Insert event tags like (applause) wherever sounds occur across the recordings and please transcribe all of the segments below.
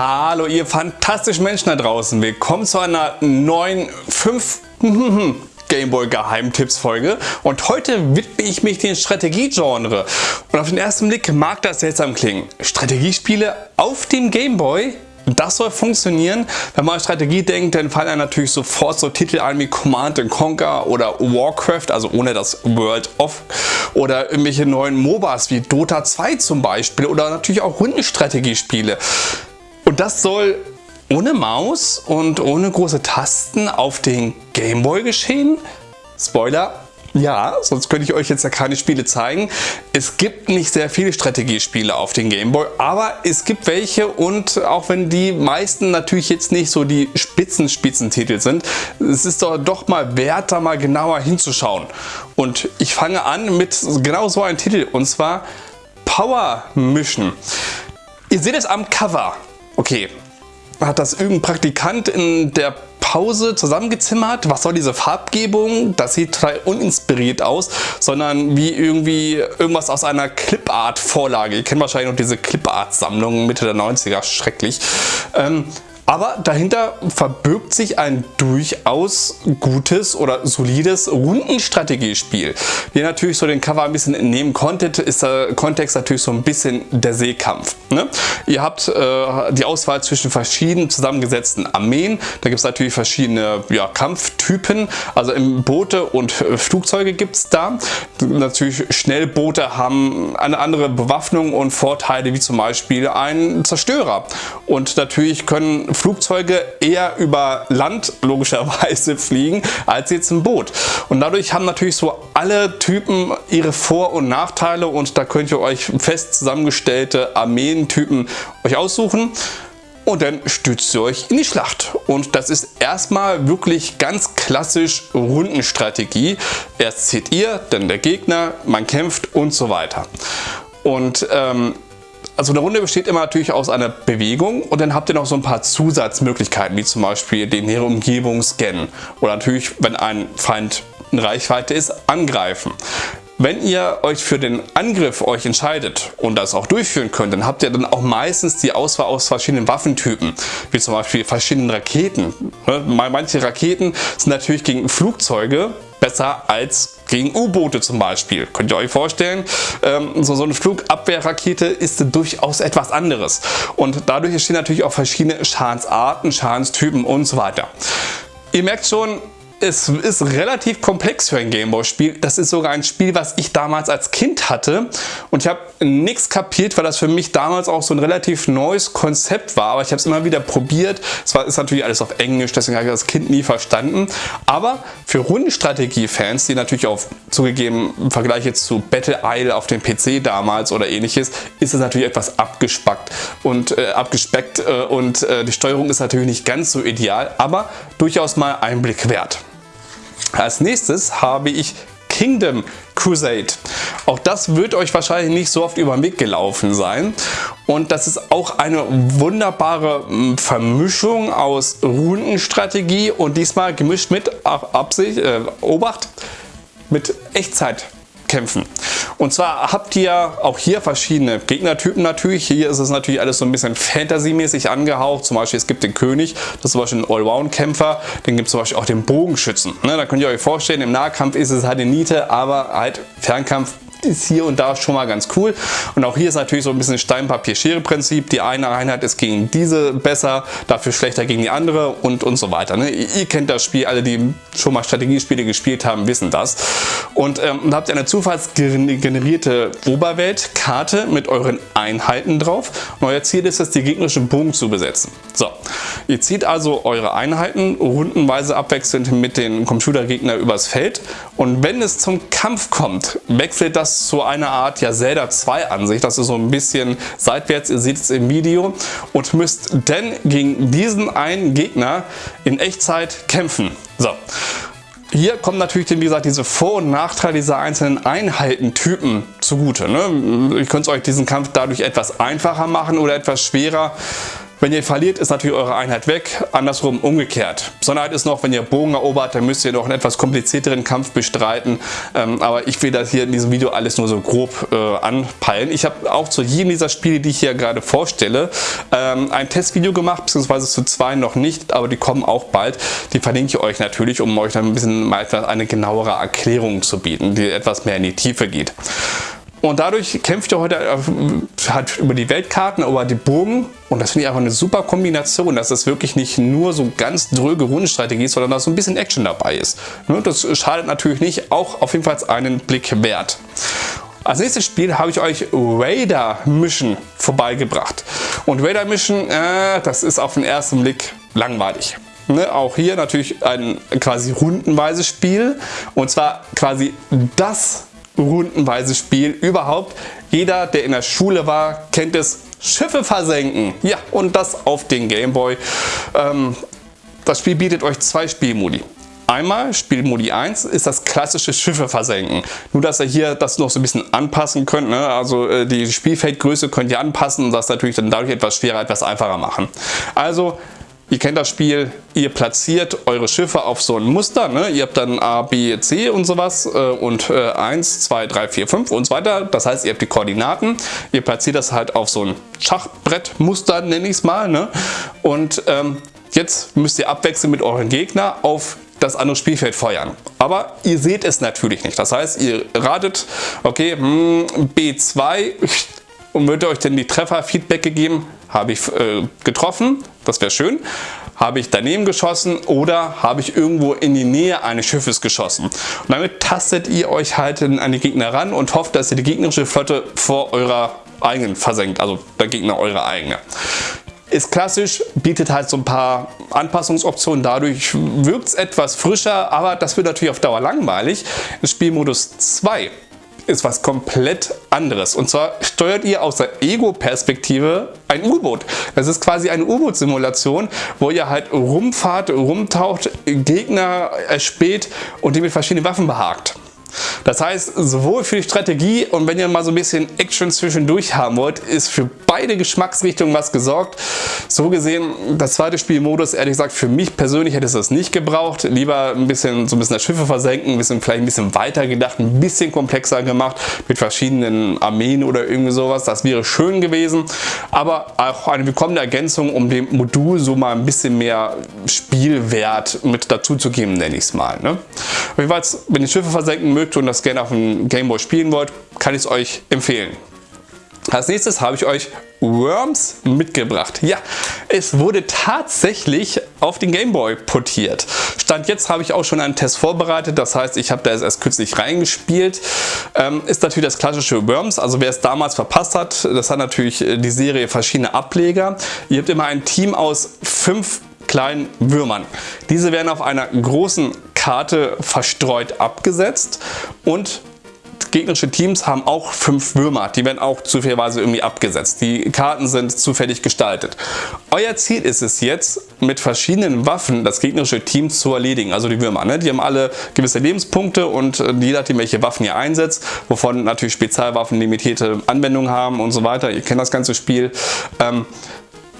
Hallo ihr fantastischen Menschen da draußen, willkommen zu einer neuen 5 (laughs) Gameboy Geheimtipps Folge und heute widme ich mich dem Strategiegenre und auf den ersten Blick mag das seltsam klingen. Strategiespiele auf dem Gameboy? Das soll funktionieren. Wenn man an Strategie denkt, dann fallen einem natürlich sofort so Titel ein wie Command Conquer oder Warcraft, also ohne das World of oder irgendwelche neuen MOBAs wie Dota 2 zum Beispiel oder natürlich auch Rundenstrategiespiele. Und das soll ohne Maus und ohne große Tasten auf den Gameboy geschehen? Spoiler, ja, sonst könnte ich euch jetzt ja keine Spiele zeigen. Es gibt nicht sehr viele Strategiespiele auf den Gameboy, aber es gibt welche und auch wenn die meisten natürlich jetzt nicht so die Spitzen-Spitzentitel sind, es ist doch, doch mal wert, da mal genauer hinzuschauen. Und ich fange an mit genau so einem Titel und zwar Power Mission. Ihr seht es am Cover. Okay, hat das irgendein Praktikant in der Pause zusammengezimmert. Was soll diese Farbgebung? Das sieht total uninspiriert aus, sondern wie irgendwie irgendwas aus einer Clipart-Vorlage. Ihr kennt wahrscheinlich noch diese Clipart-Sammlung Mitte der 90er, schrecklich. Ähm, aber dahinter verbirgt sich ein durchaus gutes oder solides Rundenstrategiespiel. Wie ihr natürlich so den Cover ein bisschen entnehmen konntet, ist der Kontext natürlich so ein bisschen der Seekampf. Ne? Ihr habt äh, die Auswahl zwischen verschiedenen zusammengesetzten Armeen. Da gibt es natürlich verschiedene ja, Kampftypen. Also Boote und äh, Flugzeuge gibt es da. Natürlich Schnellboote haben eine andere Bewaffnung und Vorteile wie zum Beispiel ein Zerstörer. Und natürlich können Flugzeuge eher über Land logischerweise (laughs) fliegen als jetzt ein Boot. Und dadurch haben natürlich so alle Typen ihre Vor- und Nachteile und da könnt ihr euch fest zusammengestellte Armeentypen euch aussuchen und dann stützt ihr euch in die Schlacht. Und das ist erstmal wirklich ganz klassisch Rundenstrategie. Erst zieht ihr, dann der Gegner, man kämpft und so weiter. Und ähm, also eine Runde besteht immer natürlich aus einer Bewegung und dann habt ihr noch so ein paar Zusatzmöglichkeiten, wie zum Beispiel den nähere Umgebung scannen oder natürlich, wenn ein Feind in Reichweite ist, angreifen. Wenn ihr euch für den Angriff euch entscheidet und das auch durchführen könnt, dann habt ihr dann auch meistens die Auswahl aus verschiedenen Waffentypen, wie zum Beispiel verschiedenen Raketen. Ne, manche Raketen sind natürlich gegen Flugzeuge besser als gegen U-Boote zum Beispiel. Könnt ihr euch vorstellen, ähm, so, so eine Flugabwehrrakete ist durchaus etwas anderes. Und dadurch entstehen natürlich auch verschiedene Schadensarten, Schadenstypen und so weiter. Ihr merkt schon, es ist relativ komplex für ein Gameboy-Spiel. Das ist sogar ein Spiel, was ich damals als Kind hatte. Und ich habe nichts kapiert, weil das für mich damals auch so ein relativ neues Konzept war. Aber ich habe es immer wieder probiert. Es war, ist natürlich alles auf Englisch, deswegen habe ich das Kind nie verstanden. Aber für Rundenstrategie-Fans, die natürlich auch zugegeben im Vergleich jetzt zu Battle Isle auf dem PC damals oder ähnliches, ist es natürlich etwas abgespackt und äh, abgespeckt äh, und äh, die Steuerung ist natürlich nicht ganz so ideal, aber durchaus mal Einblick wert. Als nächstes habe ich Kingdom Crusade. Auch das wird euch wahrscheinlich nicht so oft über den Weg gelaufen sein. Und das ist auch eine wunderbare hm, Vermischung aus Rundenstrategie und diesmal gemischt mit Absicht, äh, Obacht, mit Echtzeit kämpfen. Und zwar habt ihr auch hier verschiedene Gegnertypen natürlich. Hier ist es natürlich alles so ein bisschen Fantasy-mäßig angehaucht. Zum Beispiel es gibt den König, das ist zum Beispiel ein Allround-Kämpfer. Dann gibt es zum Beispiel auch den Bogenschützen. Ne, da könnt ihr euch vorstellen, im Nahkampf ist es halt eine Niete, aber halt Fernkampf ist hier und da schon mal ganz cool. Und auch hier ist natürlich so ein bisschen Stein-Papier-Schere-Prinzip. Die eine Einheit ist gegen diese besser, dafür schlechter gegen die andere und, und so weiter. Ne? Ihr, kennt das Spiel, alle die schon mal Strategiespiele gespielt haben, wissen das. Und ähm, habt ihr eine zufallsgenerierte Oberweltkarte mit euren Einheiten drauf. Und euer Ziel ist es, die gegnerischen Bogen zu besetzen. So, ihr zieht also eure Einheiten rundenweise abwechselnd mit den Computergegner übers Feld. Und wenn es zum Kampf kommt, wechselt das zu einer Art ja, Zelda 2 Ansicht. Das ist so ein bisschen seitwärts, ihr seht es im Video. Und müsst denn gegen diesen einen Gegner in Echtzeit kämpfen. So. Hier kommen natürlich, wie gesagt, diese Vor- und Nachteile dieser einzelnen Einheitentypen zugute. Ne? Ihr könnt euch diesen Kampf dadurch etwas einfacher machen oder etwas schwerer. Wenn ihr verliert, ist natürlich eure Einheit weg, andersrum umgekehrt. Besonderheit ist noch, wenn ihr Bogen erobert, dann müsst ihr noch einen etwas komplizierteren Kampf bestreiten. Ähm, aber ich will das hier in diesem Video alles nur so grob äh, anpeilen. Ich habe auch zu jedem dieser Spiele, die ich hier gerade vorstelle, ähm, ein Testvideo gemacht, beziehungsweise zu zwei noch nicht, aber die kommen auch bald. Die verlinke ich euch natürlich, um euch dann ein bisschen mal eine genauere Erklärung zu bieten, die etwas mehr in die Tiefe geht. Und dadurch kämpft ihr heute halt über die Weltkarten, über die Burgen. Und das finde ich einfach eine super Kombination, dass es wirklich nicht nur so ganz dröge Rundenstrategie ist, sondern dass so ein bisschen Action dabei ist. Ne, das schadet natürlich nicht, auch auf jeden Fall einen Blick wert. Als nächstes Spiel habe ich euch Raider Mission vorbeigebracht. Und Raider Mission, äh, das ist auf den ersten Blick langweilig. Ne, auch hier natürlich ein quasi rundenweises Spiel. Und zwar quasi das rundenweise Spiel überhaupt. Jeder, der in der Schule war, kennt es. Schiffe versenken. Ja, und das auf den Gameboy. Ähm, das Spiel bietet euch zwei Spielmodi. Einmal, Spielmodi 1, ist das klassische Schiffe versenken. Nur, dass ihr hier das noch so ein bisschen anpassen könnt. Ne? Also äh, die Spielfeldgröße könnt ihr anpassen und das natürlich dann dadurch etwas schwerer, etwas einfacher machen. Also Ihr kennt das Spiel, ihr platziert eure Schiffe auf so ein Muster. Ne? Ihr habt dann A, B, C und sowas äh, und äh, 1, 2, 3, 4, 5 und so weiter. Das heißt, ihr habt die Koordinaten. Ihr platziert das halt auf so ein Schachbrettmuster, nenne ich es mal. Ne? Und ähm, jetzt müsst ihr abwechselnd mit euren Gegner auf das andere Spielfeld feuern. Aber ihr seht es natürlich nicht. Das heißt, ihr ratet, okay, hm, B2 und wird euch denn die Treffer-Feedback gegeben, habe ich äh, getroffen, das wäre schön. Habe ich daneben geschossen oder habe ich irgendwo in die Nähe eines Schiffes geschossen. Und damit tastet ihr euch halt an die Gegner ran und hofft, dass ihr die gegnerische Flotte vor eurer eigenen versenkt, also der Gegner eure eigene. Ist klassisch, bietet halt so ein paar Anpassungsoptionen, dadurch wirkt es etwas frischer, aber das wird natürlich auf Dauer langweilig. In Spielmodus 2 ist was komplett anderes. Und zwar steuert ihr aus der Ego-Perspektive ein U-Boot. Das ist quasi eine U-Boot-Simulation, wo ihr halt rumfahrt, rumtaucht, Gegner erspäht und die mit verschiedenen Waffen behagt. Das heißt, sowohl für die Strategie und wenn ihr mal so ein bisschen Action zwischendurch haben wollt, ist für beide Geschmacksrichtungen was gesorgt. So gesehen, das zweite Spielmodus, ehrlich gesagt, für mich persönlich hätte es das nicht gebraucht. Lieber ein bisschen so ein bisschen das Schiffe versenken, ein bisschen vielleicht ein bisschen weiter gedacht, ein bisschen komplexer gemacht mit verschiedenen Armeen oder irgendwie sowas. Das wäre schön gewesen, aber auch eine willkommene Ergänzung, um dem Modul so mal ein bisschen mehr Spielwert mit dazu zu geben, nenne ich es mal. Ne? Jedenfalls, wenn ihr Schiffe versenken mögt und das gerne auf dem Gameboy spielen wollt, kann ich es euch empfehlen. Als nächstes habe ich euch Worms mitgebracht. Ja, es wurde tatsächlich auf den Gameboy portiert. Stand jetzt habe ich auch schon einen Test vorbereitet, das heißt, ich habe da erst kürzlich reingespielt. Ähm, ist natürlich das klassische Worms, also wer es damals verpasst hat, das hat natürlich äh, die Serie verschiedene Ableger. Ihr habt immer ein Team aus fünf kleinen Würmern. Diese werden auf einer großen Karte verstreut abgesetzt und gegnerische Teams haben auch fünf Würmer, die werden auch zufälligerweise irgendwie abgesetzt. Die Karten sind zufällig gestaltet. Euer Ziel ist es jetzt, mit verschiedenen Waffen das gegnerische Team zu erledigen, also die Würmer. Ne? Die haben alle gewisse Lebenspunkte und äh, je nachdem, welche Waffen ihr einsetzt, wovon natürlich Spezialwaffen limitierte Anwendungen haben und so weiter. Ihr kennt das ganze Spiel. Ähm,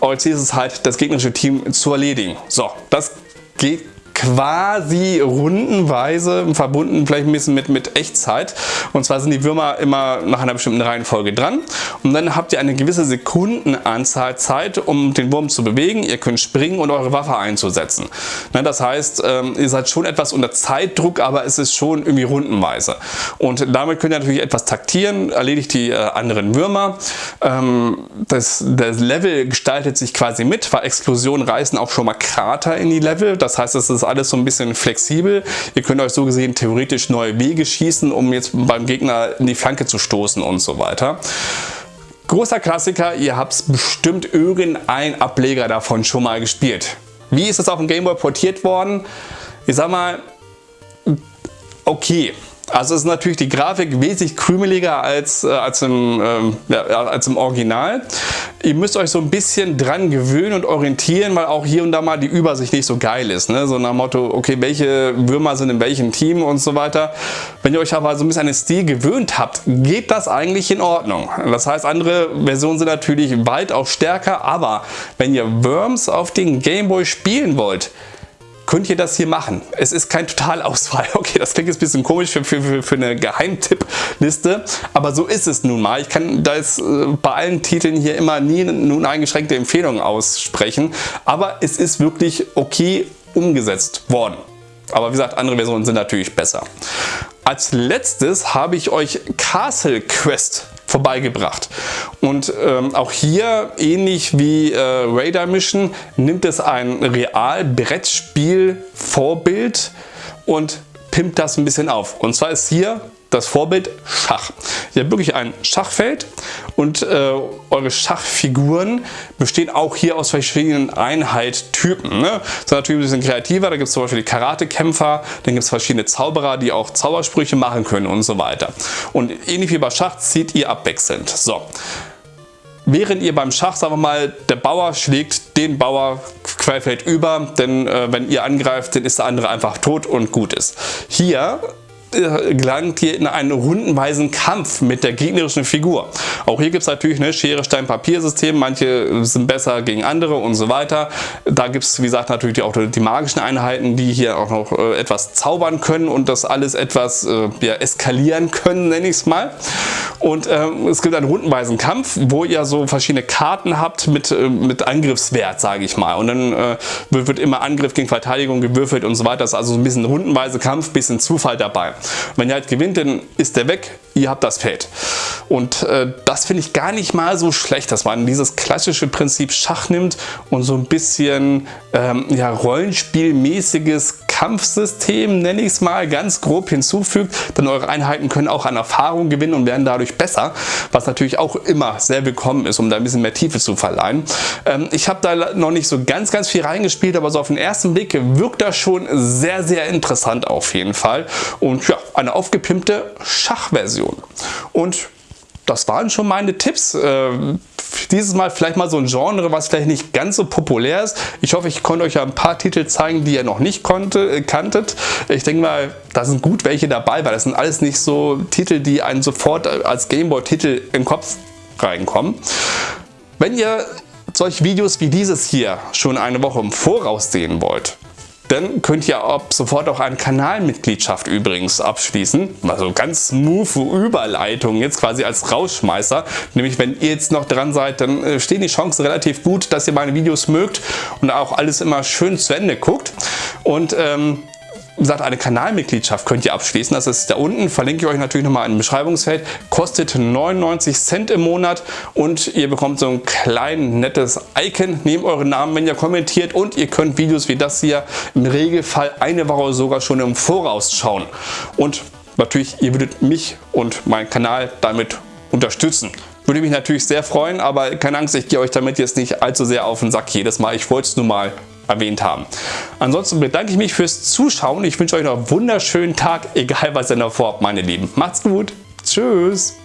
euer Ziel ist es halt, das gegnerische Team zu erledigen. So, das geht quasi rundenweise verbunden vielleicht ein bisschen mit, mit Echtzeit. Und zwar sind die Würmer immer nach einer bestimmten Reihenfolge dran und dann habt ihr eine gewisse Sekundenanzahl Zeit, um den Wurm zu bewegen. Ihr könnt springen und eure Waffe einzusetzen. Ne, das heißt, ähm, ihr seid schon etwas unter Zeitdruck, aber es ist schon irgendwie rundenweise. Und damit könnt ihr natürlich etwas taktieren, erledigt die äh, anderen Würmer. Ähm, das, das Level gestaltet sich quasi mit, weil Explosionen reißen auch schon mal Krater in die Level. Das heißt, es ist alles so ein bisschen flexibel. Ihr könnt euch so gesehen theoretisch neue Wege schießen, um jetzt beim Gegner in die Flanke zu stoßen und so weiter. Großer Klassiker, ihr habt bestimmt irgendein Ableger davon schon mal gespielt. Wie ist es auf dem Gameboy portiert worden? Ich sag mal, okay. Also ist natürlich die Grafik wesentlich krümeliger als, äh, als, im, ähm, ja, als im Original. Ihr müsst euch so ein bisschen dran gewöhnen und orientieren, weil auch hier und da mal die Übersicht nicht so geil ist. Ne? So nach Motto, okay, welche Würmer sind in welchem Team und so weiter. Wenn ihr euch aber so ein bisschen an den Stil gewöhnt habt, geht das eigentlich in Ordnung. Das heißt, andere Versionen sind natürlich weit auch stärker, aber wenn ihr Worms auf den Gameboy spielen wollt, könnt ihr das hier machen. Es ist kein Totalausfall. (laughs) Okay, das klingt jetzt ein bisschen komisch für, für, für eine Geheimtippliste, aber so ist es nun mal. Ich kann da jetzt äh, bei allen Titeln hier immer nie nun eingeschränkte Empfehlungen aussprechen, aber es ist wirklich okay umgesetzt worden. Aber wie gesagt, andere Versionen sind natürlich besser. Als letztes habe ich euch Castle Quest vorbeigebracht. Und ähm, auch hier, ähnlich wie äh, Radar Mission, nimmt es ein Real-Brettspiel-Vorbild und pimpt das ein bisschen auf. Und zwar ist hier das Vorbild Schach. Ihr habt wirklich ein Schachfeld und äh, eure Schachfiguren bestehen auch hier aus verschiedenen Einheittypen. Ne? Ein bisschen kreativer, da gibt es zum Beispiel die Karatekämpfer, dann gibt es verschiedene Zauberer, die auch Zaubersprüche machen können und so weiter. Und ähnlich wie bei Schach zieht ihr abwechselnd. So. Während ihr beim Schach, sagen wir mal, der Bauer schlägt den Bauer querfeld über, denn äh, wenn ihr angreift, dann ist der andere einfach tot und gut ist. Hier gelangt ihr in einen rundenweisen Kampf mit der gegnerischen Figur. Auch hier gibt es natürlich eine Schere, Stein, Papier System. Manche sind besser gegen andere und so weiter. Da gibt es, wie gesagt, natürlich auch die magischen Einheiten, die hier auch noch äh, etwas zaubern können und das alles etwas äh, ja, eskalieren können, nenne ich es mal. Und ähm, es gibt einen rundenweisen Kampf, wo ihr so verschiedene Karten habt mit, äh, mit Angriffswert, sage ich mal. Und dann äh, wird immer Angriff gegen Verteidigung gewürfelt und so weiter. Das ist also so ein bisschen rundenweise Kampf, bisschen Zufall dabei. Wenn ihr halt gewinnt, dann ist der weg, ihr habt das Feld. Und äh, das finde ich gar nicht mal so schlecht, dass man dieses klassische Prinzip Schach nimmt und so ein bisschen ähm, ja, Rollenspielmäßiges Kampfsystem, nenne ich es mal, ganz grob hinzufügt, denn eure Einheiten können auch an Erfahrung gewinnen und werden dadurch besser, was natürlich auch immer sehr willkommen ist, um da ein bisschen mehr Tiefe zu verleihen. Ähm, ich habe da noch nicht so ganz, ganz viel reingespielt, aber so auf den ersten Blick wirkt das schon sehr, sehr interessant auf jeden Fall. Und ja, eine aufgepimpte Schachversion. Und das waren schon meine Tipps. Äh, dieses Mal vielleicht mal so ein Genre, was vielleicht nicht ganz so populär ist. Ich hoffe, ich konnte euch ja ein paar Titel zeigen, die ihr noch nicht konnte, äh, kanntet. Ich denke mal, da sind gut welche dabei, weil das sind alles nicht so Titel, die einen sofort als Gameboy-Titel im Kopf reinkommen. Wenn ihr solche Videos wie dieses hier schon eine Woche im Voraus sehen wollt, dann könnt ihr ab sofort auch eine Kanalmitgliedschaft übrigens abschließen. Also ganz smooth Überleitung jetzt quasi als Rausschmeißer. Nämlich wenn ihr jetzt noch dran seid, dann äh, stehen die Chancen relativ gut, dass ihr meine Videos mögt und auch alles immer schön zu Ende guckt. Und ähm, gesagt, eine Kanalmitgliedschaft könnt ihr abschließen. Das ist da unten, verlinke ich euch natürlich nochmal im Beschreibungsfeld. Kostet 99 Cent im Monat und ihr bekommt so ein klein nettes Icon neben euren Namen, wenn ihr kommentiert und ihr könnt Videos wie das hier im Regelfall eine Woche sogar schon im Voraus schauen. Und natürlich, ihr würdet mich und meinen Kanal damit unterstützen. Würde mich natürlich sehr freuen, aber keine Angst, ich gehe euch damit jetzt nicht allzu sehr auf den Sack jedes Mal. Ich wollte es nur mal erwähnt haben. Ansonsten bedanke ich mich fürs Zuschauen. Ich wünsche euch noch einen wunderschönen Tag, egal was ihr noch vorhabt, meine Lieben. Macht's gut. Tschüss.